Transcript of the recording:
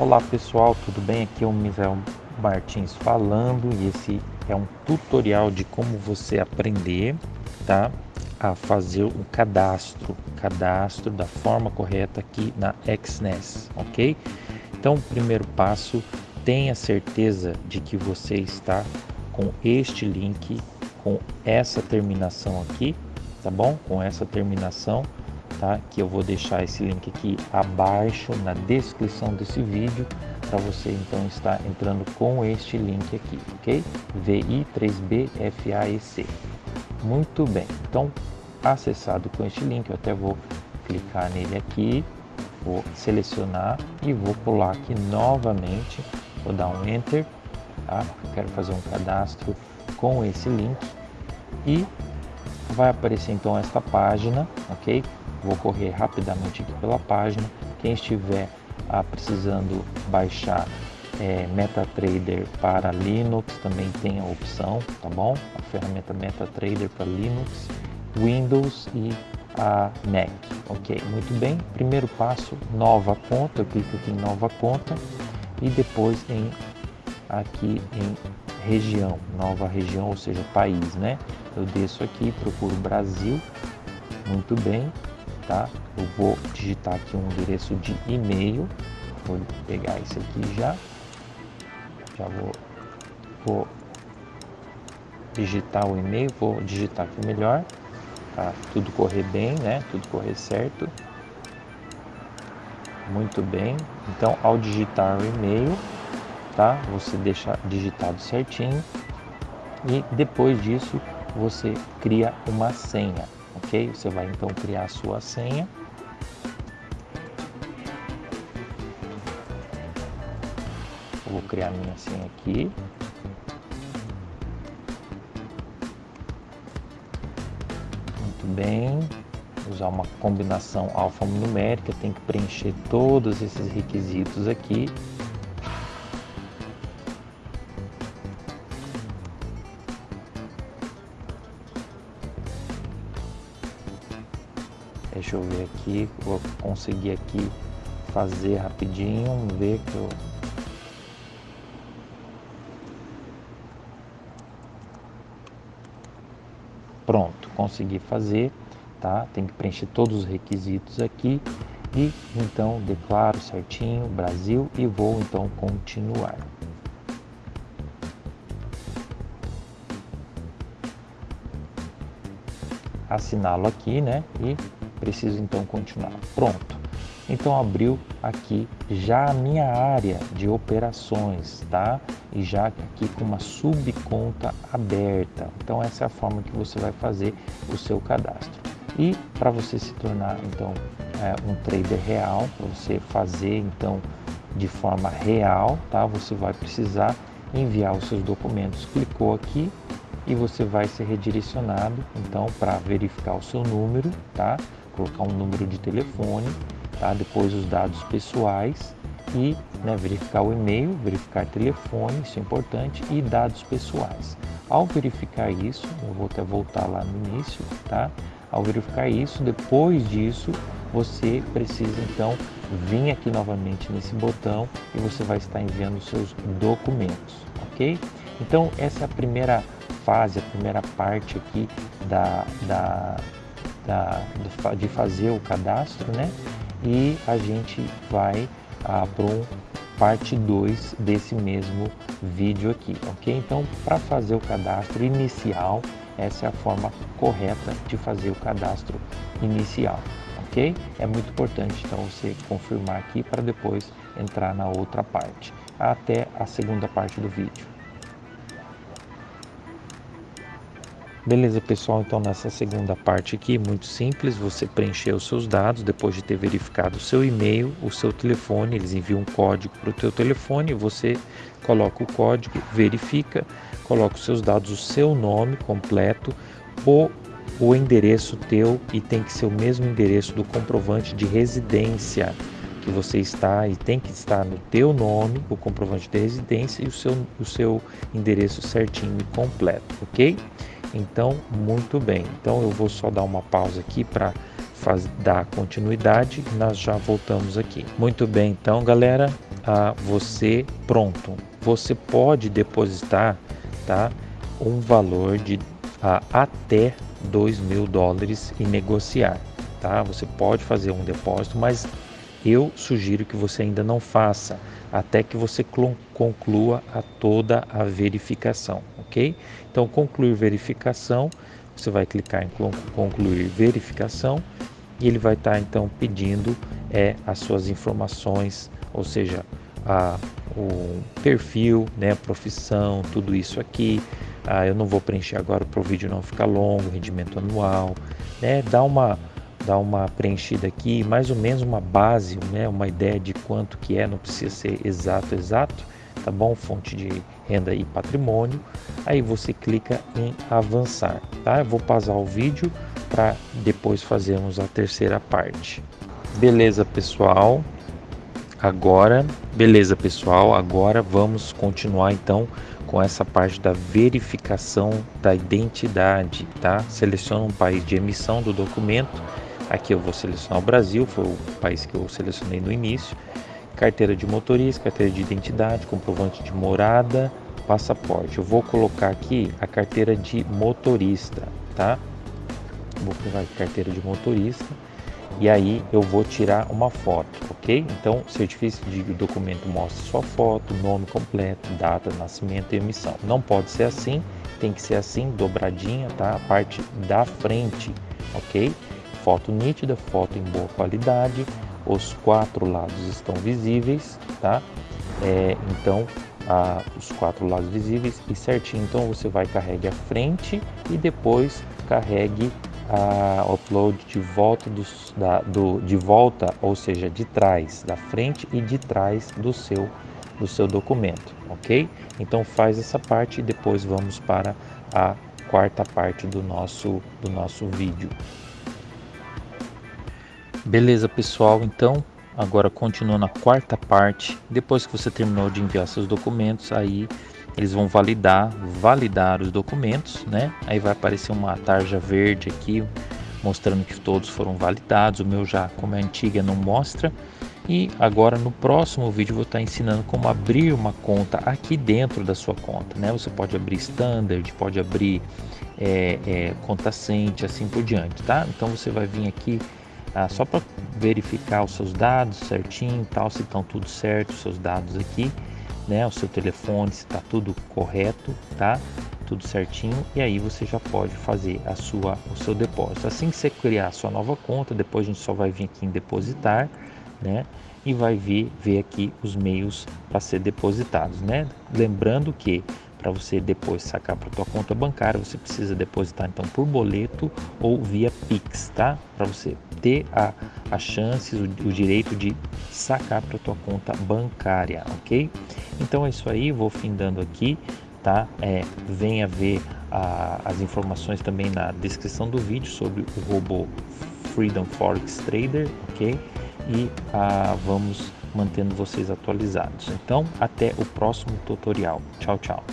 Olá pessoal, tudo bem? Aqui é o Misael Martins falando e esse é um tutorial de como você aprender tá, a fazer o cadastro, cadastro da forma correta aqui na XNES, ok? Então, primeiro passo, tenha certeza de que você está com este link, com essa terminação aqui, tá bom? Com essa terminação tá? Que eu vou deixar esse link aqui abaixo na descrição desse vídeo para você então estar entrando com este link aqui, ok? VI3BFAEC. Muito bem, então acessado com este link, eu até vou clicar nele aqui, vou selecionar e vou pular aqui novamente, vou dar um Enter, tá? quero fazer um cadastro com esse link e vai aparecer então esta página, ok? Vou correr rapidamente aqui pela página. Quem estiver ah, precisando baixar é, MetaTrader para Linux também tem a opção, tá bom? A ferramenta MetaTrader para Linux, Windows e a Mac. Ok, muito bem. Primeiro passo, nova conta. Eu clico aqui em nova conta e depois em aqui em região, nova região, ou seja, país, né? Eu desço aqui, procuro Brasil. Muito bem tá? Eu vou digitar aqui um endereço de e-mail, vou pegar esse aqui já, já vou, vou digitar o e-mail, vou digitar aqui melhor, tá? Tudo correr bem, né? Tudo correr certo. Muito bem. Então, ao digitar o e-mail, tá? Você deixa digitado certinho e depois disso você cria uma senha ok? Você vai então criar a sua senha. Eu vou criar minha senha aqui. Muito bem. Usar uma combinação alfanumérica, tem que preencher todos esses requisitos aqui. Deixa eu ver aqui, vou conseguir aqui fazer rapidinho, vamos ver que eu Pronto, consegui fazer, tá? Tem que preencher todos os requisitos aqui e então declaro certinho Brasil e vou então continuar. Assinalo aqui, né? E preciso então continuar. Pronto. Então abriu aqui já a minha área de operações, tá? E já aqui com uma subconta aberta. Então essa é a forma que você vai fazer o seu cadastro. E para você se tornar então é, um trader real, para você fazer então de forma real, tá? Você vai precisar enviar os seus documentos. Clicou aqui e você vai ser redirecionado então para verificar o seu número, tá? Colocar um número de telefone, tá? depois os dados pessoais e né, verificar o e-mail, verificar telefone, isso é importante, e dados pessoais. Ao verificar isso, eu vou até voltar lá no início, tá? Ao verificar isso, depois disso, você precisa então vir aqui novamente nesse botão e você vai estar enviando seus documentos, ok? Então essa é a primeira fase, a primeira parte aqui da, da da, de fazer o cadastro, né? E a gente vai ah, para um parte 2 desse mesmo vídeo aqui, ok? Então, para fazer o cadastro inicial, essa é a forma correta de fazer o cadastro inicial, ok? É muito importante, então, você confirmar aqui para depois entrar na outra parte, até a segunda parte do vídeo. Beleza, pessoal, então nessa segunda parte aqui, muito simples, você preencher os seus dados, depois de ter verificado o seu e-mail, o seu telefone, eles enviam um código para o teu telefone, você coloca o código, verifica, coloca os seus dados, o seu nome completo, o, o endereço teu e tem que ser o mesmo endereço do comprovante de residência que você está e tem que estar no teu nome, o comprovante de residência e o seu, o seu endereço certinho e completo, ok? Então, muito bem. Então, eu vou só dar uma pausa aqui para dar continuidade. Nós já voltamos aqui. Muito bem, então, galera, você pronto. Você pode depositar, tá, um valor de até 2 mil dólares e negociar, tá? Você pode fazer um depósito, mas eu sugiro que você ainda não faça até que você conclua a toda a verificação, ok? Então, concluir verificação, você vai clicar em concluir verificação e ele vai estar então pedindo é, as suas informações, ou seja, a, o perfil, né, profissão, tudo isso aqui. Ah, eu não vou preencher agora para o vídeo não ficar longo, rendimento anual, né? Dá uma dá uma preenchida aqui, mais ou menos uma base, né, uma ideia de quanto que é, não precisa ser exato, exato, tá bom? Fonte de renda e patrimônio. Aí você clica em avançar, tá? Eu vou pausar o vídeo para depois fazermos a terceira parte. Beleza, pessoal? Agora, beleza, pessoal? Agora vamos continuar então com essa parte da verificação da identidade, tá? Seleciona um país de emissão do documento Aqui eu vou selecionar o Brasil, foi o país que eu selecionei no início. Carteira de motorista, carteira de identidade, comprovante de morada, passaporte. Eu vou colocar aqui a carteira de motorista, tá? Vou colocar carteira de motorista e aí eu vou tirar uma foto, ok? Então, certificado de documento mostra sua foto, nome completo, data nascimento e emissão. Não pode ser assim, tem que ser assim, dobradinha, tá? A parte da frente, ok? Foto nítida, foto em boa qualidade, os quatro lados estão visíveis, tá? É, então, a, os quatro lados visíveis e certinho, então você vai carregue a frente e depois carregue a upload de volta dos, da, do, de volta, ou seja, de trás, da frente e de trás do seu do seu documento, ok? Então faz essa parte e depois vamos para a quarta parte do nosso do nosso vídeo. Beleza, pessoal? Então, agora continuando a quarta parte. Depois que você terminou de enviar seus documentos, aí eles vão validar, validar os documentos, né? Aí vai aparecer uma tarja verde aqui mostrando que todos foram validados. O meu já, como é antiga, não mostra. E agora no próximo vídeo vou estar ensinando como abrir uma conta aqui dentro da sua conta, né? Você pode abrir standard, pode abrir é, é, conta cente, assim por diante, tá? Então você vai vir aqui ah, só para verificar os seus dados certinho, tal, se estão tudo certo, os seus dados aqui, né, o seu telefone, se está tudo correto, tá? Tudo certinho e aí você já pode fazer a sua o seu depósito. Assim que você criar a sua nova conta, depois a gente só vai vir aqui em depositar, né? E vai vir ver aqui os meios para ser depositados, né? Lembrando que para você depois sacar para tua conta bancária, você precisa depositar então por boleto ou via Pix, tá? Para você ter a, a o, o direito de sacar para tua conta bancária, ok? Então é isso aí, vou findando aqui, tá? É, venha ver a, as informações também na descrição do vídeo sobre o robô Freedom Forex Trader, ok? E ah, vamos mantendo vocês atualizados. Então, até o próximo tutorial. Tchau, tchau.